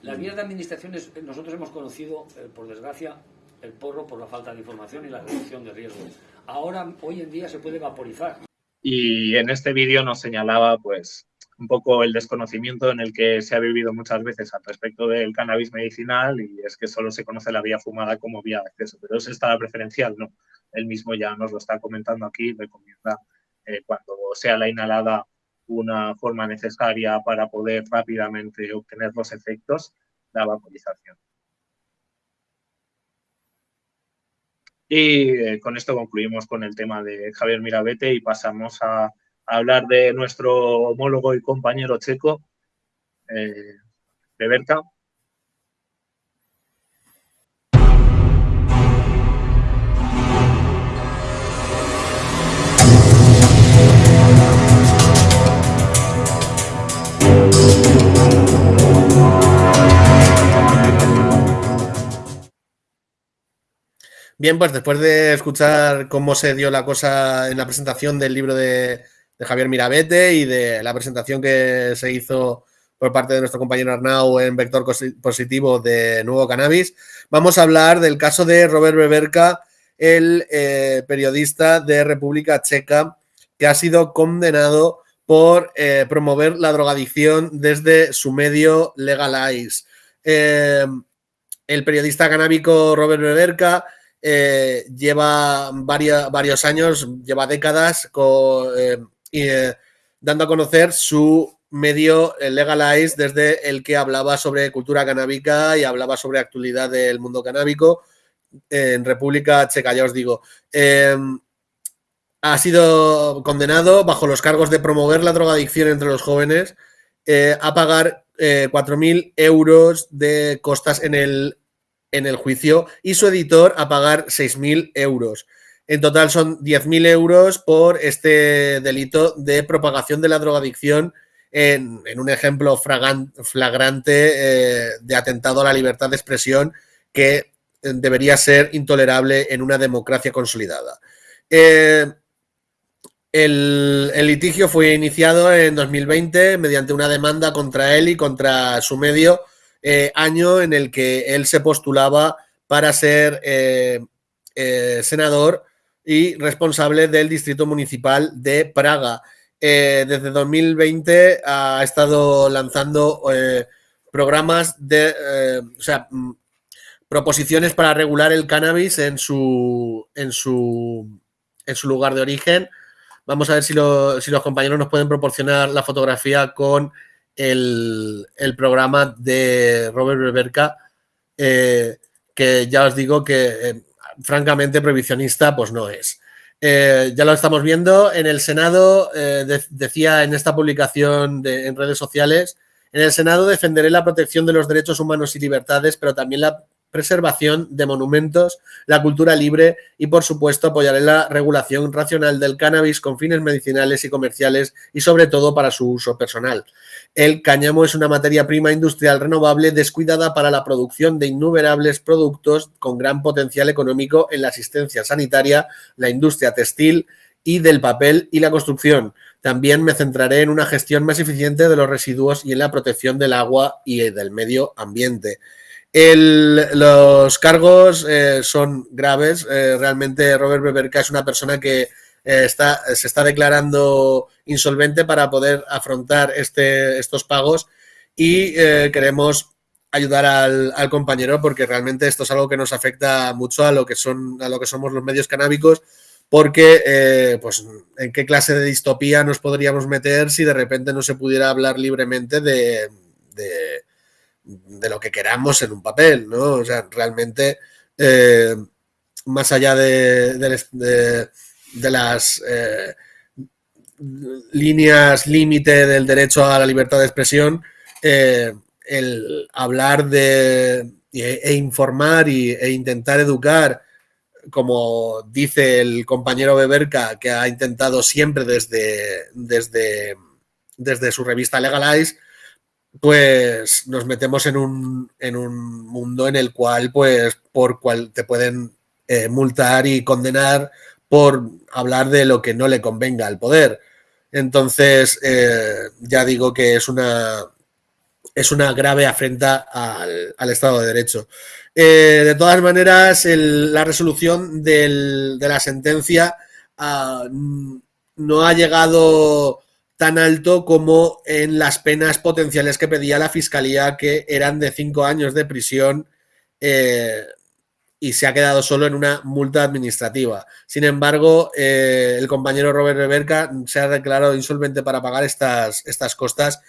Las vías de administración, nosotros hemos conocido, eh, por desgracia, el porro por la falta de información y la reducción de riesgos. Ahora, hoy en día, se puede vaporizar. Y en este vídeo nos señalaba pues un poco el desconocimiento en el que se ha vivido muchas veces al respecto del cannabis medicinal y es que solo se conoce la vía fumada como vía de acceso, pero es esta la preferencial, ¿no? Él mismo ya nos lo está comentando aquí, recomienda eh, cuando sea la inhalada una forma necesaria para poder rápidamente obtener los efectos, la vaporización. Y eh, con esto concluimos con el tema de Javier Mirabete y pasamos a, hablar de nuestro homólogo y compañero checo, eh, Beberka. Bien, pues después de escuchar cómo se dio la cosa en la presentación del libro de, Javier Mirabete y de la presentación que se hizo por parte de nuestro compañero Arnau en Vector Positivo de Nuevo Cannabis, vamos a hablar del caso de Robert Beberka, el eh, periodista de República Checa, que ha sido condenado por eh, promover la drogadicción desde su medio Legalize. Eh, el periodista canábico Robert Beberka lleva varios años, lleva décadas eh, eh, dando a conocer su medio Legalize desde el que hablaba sobre cultura canábica y hablaba sobre actualidad del mundo canábico en República Checa, ya os digo. Em, ha sido condenado bajo los cargos de promover la drogadicción entre los jóvenes a pagar 4.000 euros de costas en el en el juicio y su editor a pagar 6.000 euros. En total son 10.000 euros por este delito de propagación de la drogadicción en, un ejemplo flagrante eh, de atentado a la libertad de expresión que eh, debería ser intolerable en una democracia consolidada. Eh, el, litigio fue iniciado en 2020 mediante una demanda contra él y contra su medio año en el que él se postulaba para ser senador y responsable del Distrito Municipal de Praga. desde 2020 ha estado lanzando programas de, o sea, mm, proposiciones para regular el cannabis en su, en su, en su lugar de origen. Vamos a ver si, si los compañeros nos pueden proporcionar la fotografía con el, programa de Robert Beberka, eh, que ya os digo que eh, francamente prohibicionista pues no es. Eh, ya lo estamos viendo en el Senado, decía en esta publicación en redes sociales, en el Senado defenderé la protección de los derechos humanos y libertades, pero también la preservación de monumentos, la cultura libre y, por supuesto, apoyaré la regulación racional del cannabis con fines medicinales y comerciales y, sobre todo, para su uso personal. El cáñamo es una materia prima industrial renovable descuidada para la producción de innumerables productos con gran potencial económico en la asistencia sanitaria, la industria textil y del papel y la construcción. También me centraré en una gestión más eficiente de los residuos y en la protección del agua y del medio ambiente. Los cargos eh, son graves. Eh, realmente Robert Beberka es una persona que eh, se está declarando insolvente para poder afrontar este, estos pagos y queremos ayudar al, compañero porque realmente esto es algo que nos afecta mucho a lo que son a lo que somos los medios canábicos porque pues en qué clase de distopía nos podríamos meter si de repente no se pudiera hablar libremente de, de, lo que queramos en un papel, ¿no? O sea, realmente más allá de de las eh, líneas límite del derecho a la libertad de expresión, eh, el hablar de e, informar y, e intentar educar, como dice el compañero Beberka, que ha intentado siempre desde, desde, desde su revista Legalize, pues nos metemos en un, en un mundo en el cual, pues, por cual te pueden eh, multar y condenar por hablar de lo que no le convenga al poder. Entonces, eh, ya digo que es una, es una grave afrenta al, Estado de Derecho. Eh, de todas maneras, la resolución de la sentencia ah, no ha llegado tan alto como en las penas potenciales que pedía la Fiscalía, que eran de cinco años de prisión eh, y se ha quedado solo en una multa administrativa. Sin embargo, eh, el compañero Robert Reberca se ha declarado insolvente para pagar estas, estas costas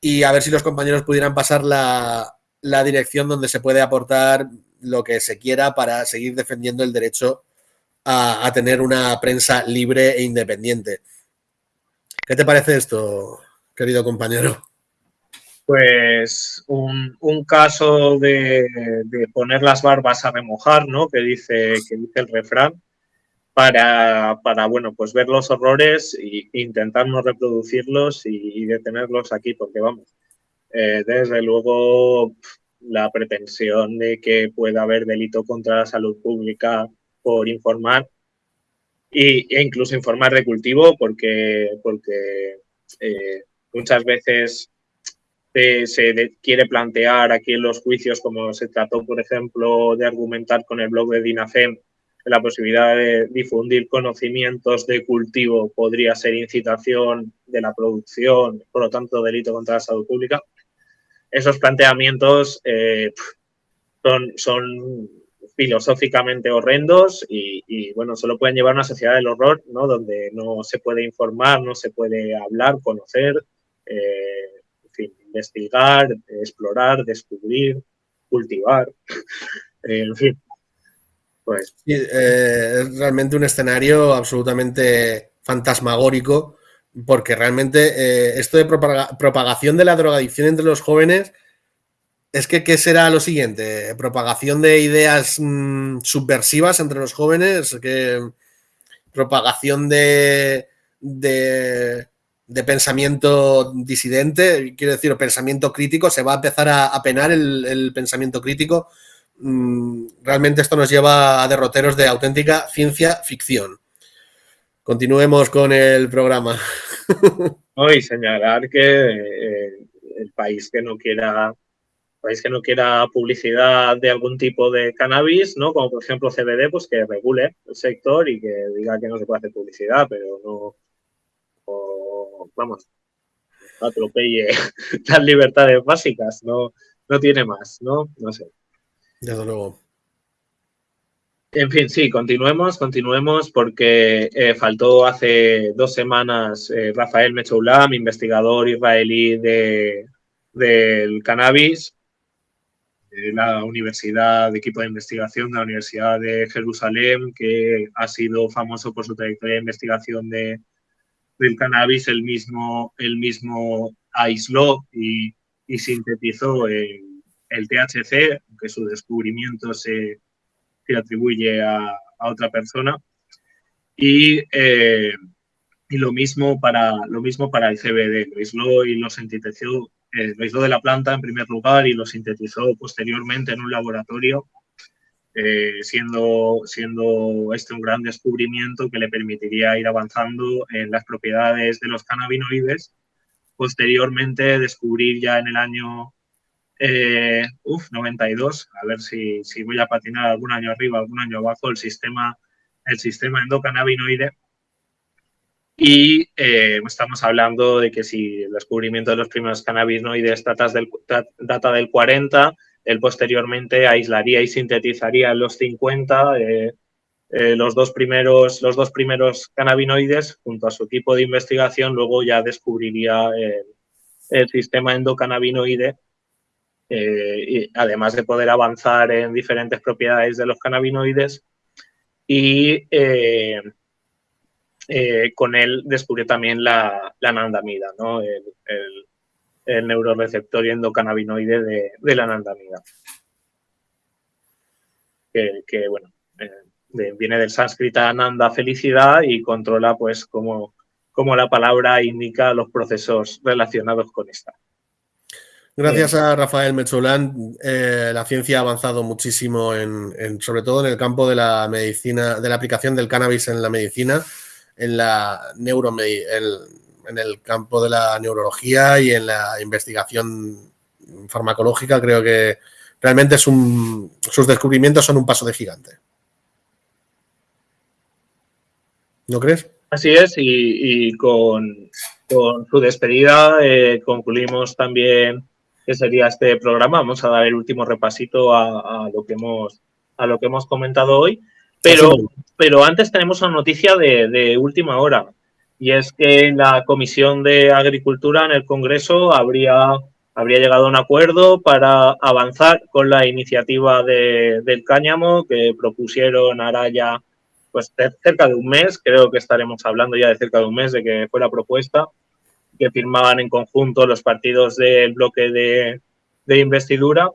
y a ver si los compañeros pudieran pasar la, dirección donde se puede aportar lo que se quiera para seguir defendiendo el derecho a, tener una prensa libre e independiente. ¿Qué te parece esto, querido compañero? Pues un, caso de, poner las barbas a remojar, ¿no? Que dice, que dice el refrán, para, bueno, pues ver los horrores e intentar no reproducirlos y, detenerlos aquí, porque vamos, eh, desde luego la pretensión de que pueda haber delito contra la salud pública por informar e incluso informar de cultivo porque, porque eh, muchas veces se, quiere plantear aquí en los juicios como se trató, por ejemplo, de argumentar con el blog de DINAFEM la posibilidad de difundir conocimientos de cultivo podría ser incitación de la producción, por lo tanto delito contra la salud pública. Esos planteamientos eh, son, son filosóficamente horrendos y, bueno, solo pueden llevar una sociedad del horror, ¿no? Donde no se puede informar, no se puede hablar, conocer, eh, investigar, explorar, descubrir, cultivar, [laughs] en fin. Pues. Eh, es realmente un escenario absolutamente fantasmagórico, porque realmente eh, esto de propagación de la drogadicción entre los jóvenes es que, ¿qué será lo siguiente? ¿Propagación de ideas mm, subversivas entre los jóvenes? ¿Qué, ¿Propagación de, de, pensamiento disidente? Quiero decir, pensamiento crítico. ¿Se va a empezar a, penar el, pensamiento crítico? Mm, realmente esto nos lleva a derroteros de auténtica ciencia ficción. Continuemos con el programa. [laughs] Hoy señalar que eh, el país que no quiera país que no quiera publicidad de algún tipo de cannabis, ¿no? Como por ejemplo CBD, pues que regule el sector y que diga que no se puede hacer publicidad, pero no, vamos, atropelle [laughs] las libertades básicas, no, no tiene más, ¿no? No sé. Desde luego. En fin, sí, continuemos, continuemos, porque eh, faltó hace dos semanas eh, Rafael Mechoulam, investigador israelí de, del cannabis, la Universidad de Equipo de Investigación de la Universidad de Jerusalén, que ha sido famoso por su trayectoria de investigación de, del cannabis, el mismo, el mismo aisló y, sintetizó el, THC, que su descubrimiento se, atribuye a, otra persona. Y, eh, y, lo, mismo para, lo mismo para el CBD, lo aisló y lo sintetizó eh, lo hizo de la planta en primer lugar y lo sintetizó posteriormente en un laboratorio, eh, siendo, siendo este un gran descubrimiento que le permitiría ir avanzando en las propiedades de los cannabinoides. Posteriormente descubrir ya en el año eh, uf, 92, a ver si, si voy a patinar algún año arriba, algún año abajo, el sistema, el sistema endocannabinoide y eh, estamos hablando de que si el descubrimiento de los primeros cannabinoides data del, data del 40, él posteriormente aislaría y sintetizaría los 50 eh, eh, los, dos primeros, los dos primeros cannabinoides junto a su equipo de investigación, luego ya descubriría el, sistema endocannabinoide, y además de poder avanzar en diferentes propiedades de los cannabinoides. Y eh, con él descubrió también la, la anandamida, ¿no? el, el, neuroreceptor endocannabinoide de, de la anandamida. Que, bueno, eh, viene del sánscrito ananda, felicidad, y controla, pues, como, como la palabra indica los procesos relacionados con esta. Gracias a Rafael Mecholán, eh, la ciencia ha avanzado muchísimo, en, sobre todo en el campo de la medicina, de la aplicación del cannabis en la medicina en la en el campo de la neurología y en la investigación farmacológica, creo que realmente es un, sus descubrimientos son un paso de gigante. ¿No crees? Así es, y, con, su despedida eh, concluimos también que sería este programa. Vamos a dar el último repasito a, lo que hemos a lo que hemos comentado hoy. Pero, pero antes tenemos una noticia de, última hora y es que la Comisión de Agricultura en el Congreso habría, habría llegado a un acuerdo para avanzar con la iniciativa del cáñamo que propusieron Araya pues cerca de un mes, creo que estaremos hablando ya de cerca de un mes de que fue la propuesta que firmaban en conjunto los partidos del bloque de, de investidura.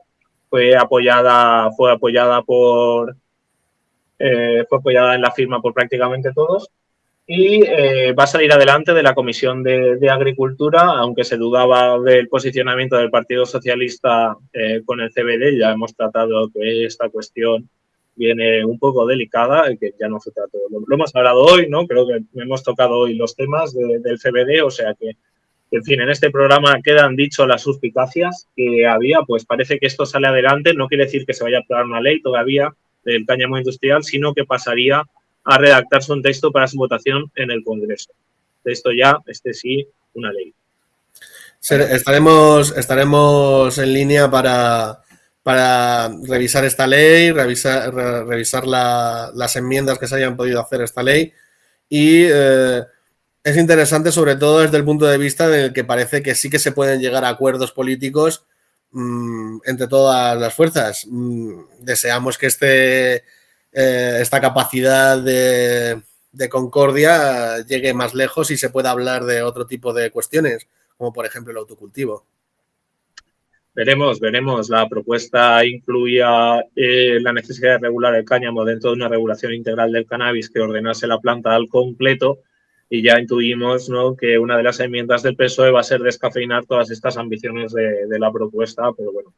Fue apoyada, fue apoyada por, eh, fue apoyada en la firma por prácticamente todos y eh, va a salir adelante de la Comisión de, Agricultura, aunque se dudaba del posicionamiento del Partido Socialista eh, con el CBD. Ya hemos tratado que esta cuestión viene un poco delicada, que ya no se trató. Lo, hemos hablado hoy, ¿no? Creo que hemos tocado hoy los temas del CBD, o sea que, en fin, en este programa quedan dicho las suspicacias que había, pues parece que esto sale adelante, no quiere decir que se vaya a aprobar una ley todavía del cáñamo industrial, sino que pasaría a redactarse un texto para su votación en el Congreso. De esto ya, este sí, una ley. Estaremos, estaremos en línea para, para revisar esta ley, revisar, revisar las enmiendas que se hayan podido hacer a esta ley y eh, es interesante sobre todo desde el punto de vista en el que parece que sí que se pueden llegar a acuerdos políticos mm, entre todas las fuerzas. Mm, deseamos que este, eh, esta capacidad de, concordia llegue más lejos y se pueda hablar de otro tipo de cuestiones, como por ejemplo el autocultivo. Veremos, veremos. La propuesta incluía eh, la necesidad de regular el cáñamo dentro de una regulación integral del cannabis que ordenase la planta al completo y ya intuimos ¿no? que una de las enmiendas del PSOE va a ser descafeinar todas estas ambiciones de, la propuesta, pero bueno,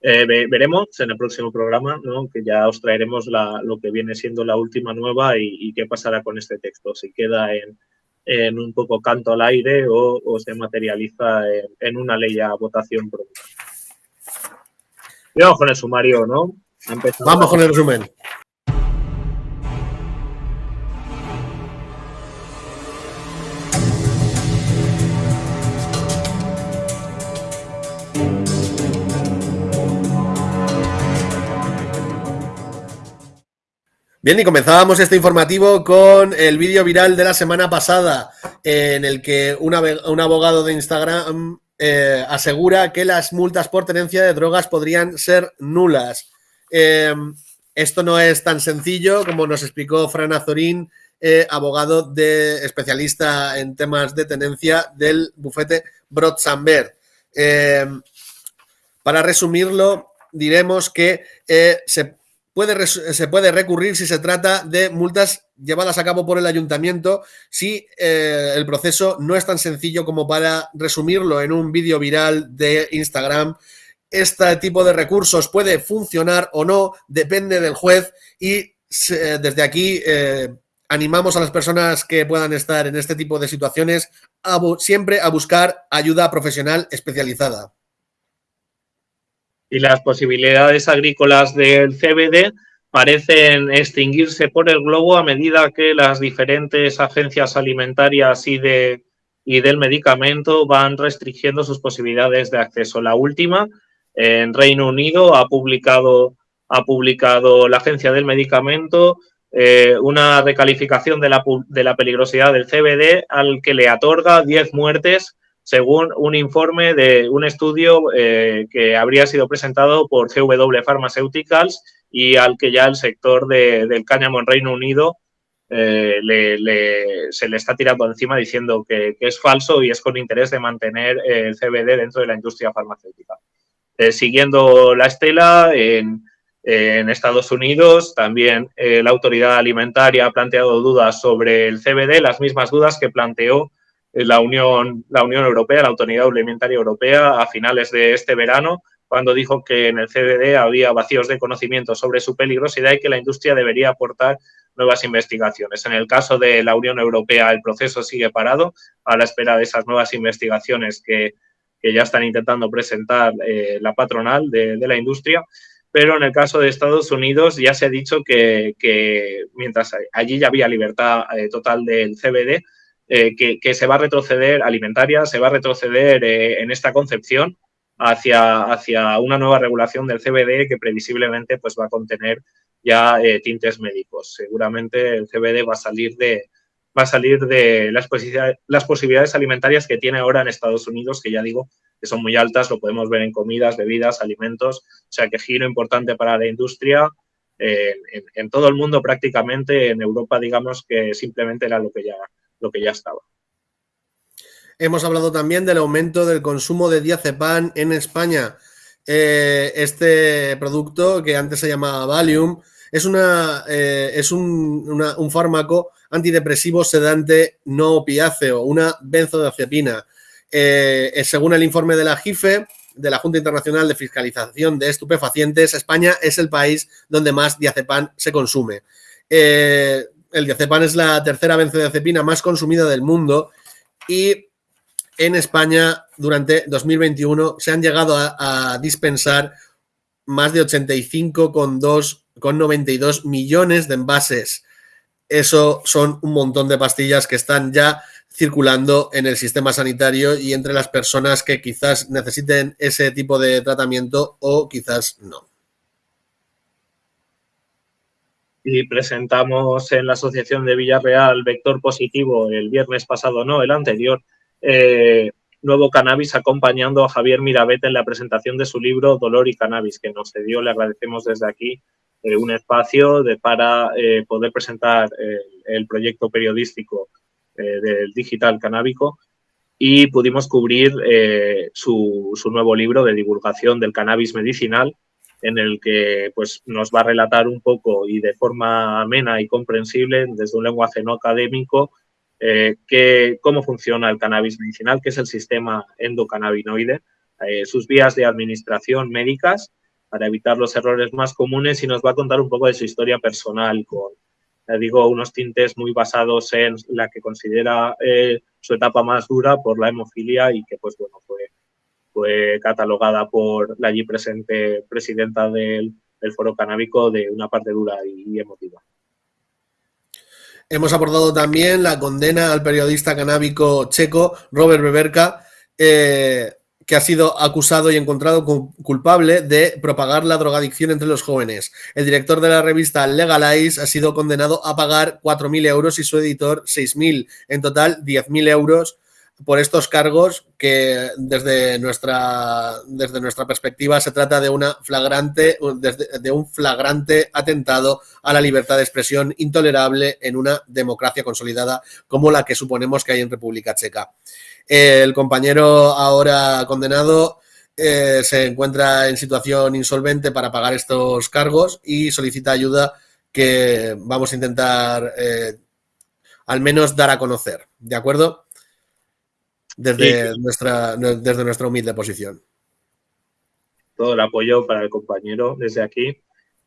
eh, veremos en el próximo programa, ¿no? que ya os traeremos lo que viene siendo la última nueva y, qué pasará con este texto, si queda en, en un poco canto al aire o, se materializa en, una ley a votación pronta. Y vamos con el sumario, ¿no? Vamos con el resumen. Bien, y comenzábamos este informativo con el vídeo viral de la semana pasada, en el que un abogado de Instagram eh, asegura que las multas por tenencia de drogas podrían ser nulas. Em, esto no es tan sencillo como nos explicó Fran Azorín, eh, abogado de especialista en temas de tenencia del bufete Brotsamber. Em, para resumirlo, diremos que eh, se se puede recurrir si se trata de multas llevadas a cabo por el ayuntamiento si eh, el proceso no es tan sencillo como para resumirlo en un vídeo viral de Instagram. Este tipo de recursos puede funcionar o no, depende del juez y desde aquí eh, animamos a las personas que puedan estar en este tipo de situaciones siempre a buscar ayuda profesional especializada y las posibilidades agrícolas del CBD parecen extinguirse por el globo a medida que las diferentes agencias alimentarias y, de, y del medicamento van restringiendo sus posibilidades de acceso. La última, en Reino Unido, ha publicado, ha publicado la Agencia del Medicamento eh, una recalificación de la, de la peligrosidad del CBD al que le otorga 10 muertes según un informe de un estudio eh, que habría sido presentado por GW Pharmaceuticals y al que ya el sector del cáñamo en Reino Unido eh, se le está tirando encima diciendo que, es falso y es con interés de mantener el CBD dentro de la industria farmacéutica. Eh, siguiendo la estela, en Estados Unidos también la autoridad alimentaria ha planteado dudas sobre el CBD, las mismas dudas que planteó la Unión, la Unión Europea, la Autoridad Alimentaria Europea, a finales de este verano, cuando dijo que en el CBD había vacíos de conocimiento sobre su peligrosidad y que la industria debería aportar nuevas investigaciones. En el caso de la Unión Europea, el proceso sigue parado a la espera de esas nuevas investigaciones que, ya están intentando presentar eh, la patronal de, la industria. Pero en el caso de Estados Unidos ya se ha dicho que, mientras allí ya había libertad eh, total del CBD, eh, que, se va a retroceder alimentaria, se va a retroceder eh, en esta concepción hacia, hacia una nueva regulación del CBD que previsiblemente pues, va a contener ya eh, tintes médicos. Seguramente el CBD va a salir de, va a salir de las, posibilidades, alimentarias que tiene ahora en Estados Unidos, que ya digo que son muy altas, lo podemos ver en comidas, bebidas, alimentos, o sea que giro importante para la industria en, todo el mundo prácticamente, en Europa digamos que simplemente era lo que ya, lo que ya estaba. Hemos hablado también del aumento del consumo de diazepam en España. Eh, este producto que antes se llamaba Valium es, una, eh, es un, fármaco antidepresivo sedante no opiáceo, una benzodiazepina. Eh, según el informe de la JIFE, de la Junta Internacional de Fiscalización de Estupefacientes, España es el país donde más diazepam se consume. El diazepam es la tercera benzodiazepina más consumida del mundo y en España durante 2021 se han llegado a, dispensar más de 85,92 millones de envases. Eso son un montón de pastillas que están ya circulando en el sistema sanitario y entre las personas que quizás necesiten ese tipo de tratamiento o quizás no. Y presentamos en la Asociación de Villarreal Vector Positivo el viernes pasado, no, el anterior, eh, Nuevo Cannabis acompañando a Javier Mirabete en la presentación de su libro Dolor y Cannabis, que nos cedió. Le agradecemos desde aquí eh, un espacio de, para eh, poder presentar el proyecto periodístico del digital canábico y pudimos cubrir su, su, nuevo libro de divulgación del cannabis medicinal en el que pues, nos va a relatar un poco y de forma amena y comprensible desde un lenguaje no académico eh, cómo funciona el cannabis medicinal, qué es el sistema endocannabinoide, eh, sus vías de administración médicas para evitar los errores más comunes y nos va a contar un poco de su historia personal con, digo, unos tintes muy basados en la que considera eh, su etapa más dura por la hemofilia y que, pues bueno, fue, fue catalogada por la allí presente presidenta del, foro canábico de una parte dura y emotiva. Hemos abordado también la condena al periodista canábico checo Robert Beberka, eh, que ha sido acusado y encontrado culpable de propagar la drogadicción entre los jóvenes. El director de la revista Legalize ha sido condenado a pagar 4.000 euros y su editor 6.000, en total 10.000 euros por estos cargos que desde nuestra, desde nuestra perspectiva se trata de, una flagrante, de un flagrante atentado a la libertad de expresión intolerable en una democracia consolidada como la que suponemos que hay en República Checa. El compañero ahora condenado eh, se encuentra en situación insolvente para pagar estos cargos y solicita ayuda que vamos a intentar eh, al menos dar a conocer. ¿De acuerdo? Desde, nuestra, desde nuestra humilde posición. Todo el apoyo para el compañero desde aquí.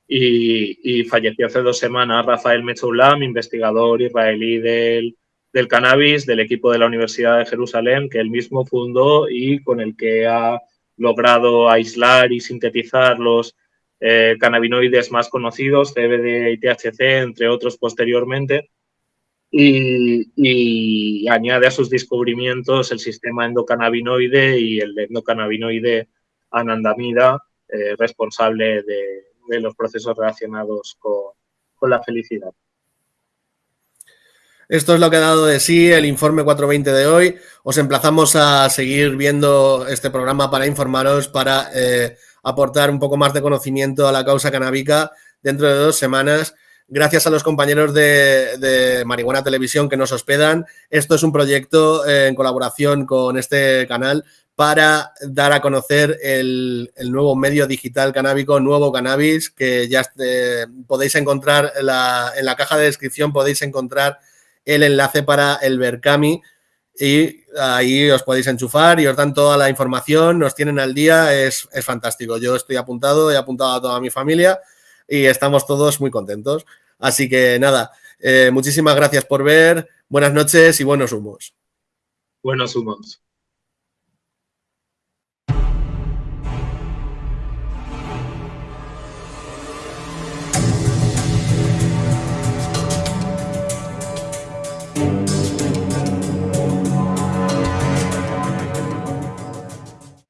Y, falleció hace dos semanas Rafael Mechoulam, investigador israelí del, del cannabis del equipo de la Universidad de Jerusalén, que él mismo fundó y con el que ha logrado aislar y sintetizar los eh, cannabinoides más conocidos, CBD y THC, entre otros posteriormente y, añade a sus descubrimientos el sistema endocannabinoide y el endocannabinoide anandamida, eh, responsable de, los procesos relacionados con, la felicidad. Esto es lo que ha dado de sí el informe 420 de hoy. Os emplazamos a seguir viendo este programa para informaros, para eh, aportar un poco más de conocimiento a la causa canábica dentro de dos semanas gracias a los compañeros de, Marihuana Televisión que nos hospedan. Esto es un proyecto eh, en colaboración con este canal para dar a conocer el, nuevo medio digital canábico, Nuevo Cannabis, que ya eh, podéis encontrar en la, caja de descripción, podéis encontrar el enlace para el Berkami y ahí os podéis enchufar y os dan toda la información, nos tienen al día, es, es fantástico. Yo estoy apuntado, he apuntado a toda mi familia y estamos todos muy contentos. Así que nada, eh, muchísimas gracias por ver, buenas noches y buenos humos. Buenos humos.